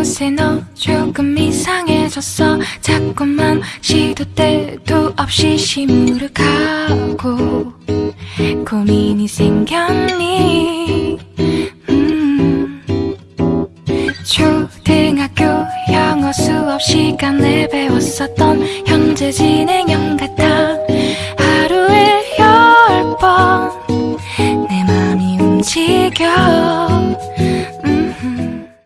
요새 너 조금 이상해졌어. 자꾸만 시도 때도 없이 시무룩하고 고민이 생겼니? 음, 초등학교 영어 수업 시간에 배웠었던 현재 진행형 같아. 하루에 열 번 내 맘이 움직여.